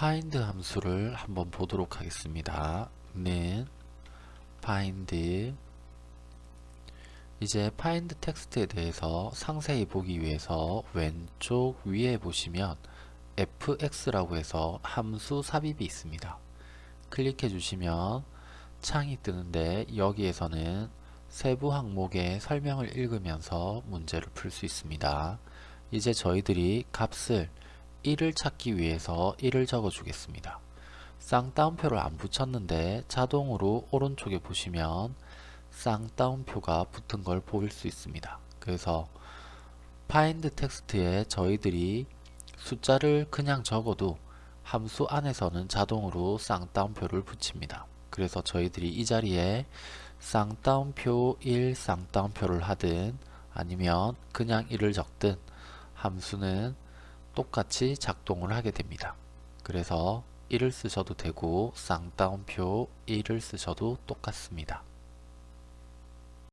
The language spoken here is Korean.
find 함수를 한번 보도록 하겠습니다. 는 find 이제 find 텍스트에 대해서 상세히 보기 위해서 왼쪽 위에 보시면 fx라고 해서 함수 삽입이 있습니다. 클릭해 주시면 창이 뜨는데 여기에서는 세부 항목의 설명을 읽으면서 문제를 풀 수 있습니다. 이제 저희들이 값을 1을 찾기 위해서 1을 적어 주겠습니다. 쌍따옴표를 안 붙였는데 자동으로 오른쪽에 보시면 쌍따옴표가 붙은 걸 보일 수 있습니다. 그래서 find 텍스트에 저희들이 숫자를 그냥 적어도 함수 안에서는 자동으로 쌍따옴표를 붙입니다. 그래서 저희들이 이 자리에 쌍따옴표 1 쌍따옴표를 하든 아니면 그냥 1을 적든 함수는 똑같이 작동을 하게 됩니다. 그래서 1을 쓰셔도 되고 쌍따옴표 1을 쓰셔도 똑같습니다.